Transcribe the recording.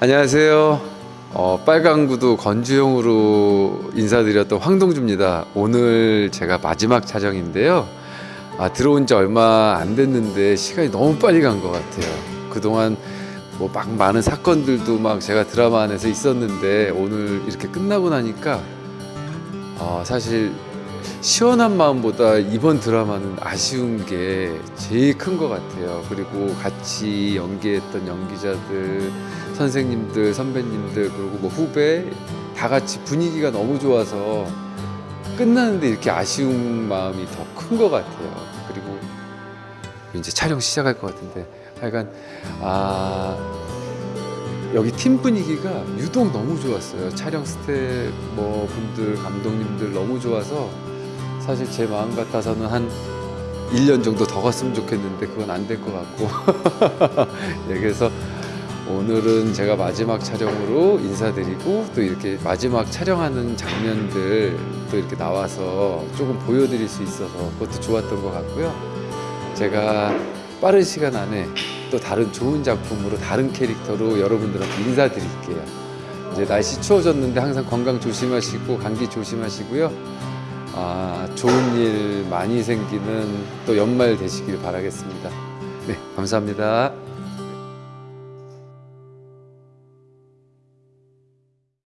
안녕하세요. 어, 빨강구도 건주용으로 인사드렸던 황동주입니다. 오늘 제가 마지막 촬영인데요. 아, 들어온 지 얼마 안 됐는데 시간이 너무 빨리 간 것 같아요. 그동안 뭐 막 많은 사건들도 막 제가 드라마 안에서 있었는데 오늘 이렇게 끝나고 나니까 어, 사실 시원한 마음보다 이번 드라마는 아쉬운 게 제일 큰 것 같아요. 그리고 같이 연기했던 연기자들, 선생님들, 선배님들, 그리고 뭐 후배 다 같이 분위기가 너무 좋아서 끝나는데 이렇게 아쉬운 마음이 더 큰 것 같아요. 그리고 이제 촬영 시작할 것 같은데 하여간 아 여기 팀 분위기가 유독 너무 좋았어요. 촬영 스텝 뭐 분들 감독님들 너무 좋아서 사실 제 마음 같아서는 한 1년 정도 더 갔으면 좋겠는데 그건 안 될 것 같고 예, 그래서 오늘은 제가 마지막 촬영으로 인사드리고 또 이렇게 마지막 촬영하는 장면들 또 이렇게 나와서 조금 보여드릴 수 있어서 그것도 좋았던 것 같고요. 제가 빠른 시간 안에 또 다른 좋은 작품으로 다른 캐릭터로 여러분들한테 인사드릴게요. 이제 날씨 추워졌는데 항상 건강 조심하시고 감기 조심하시고요. 아, 좋은 일 많이 생기는 또 연말 되시길 바라겠습니다. 네, 감사합니다.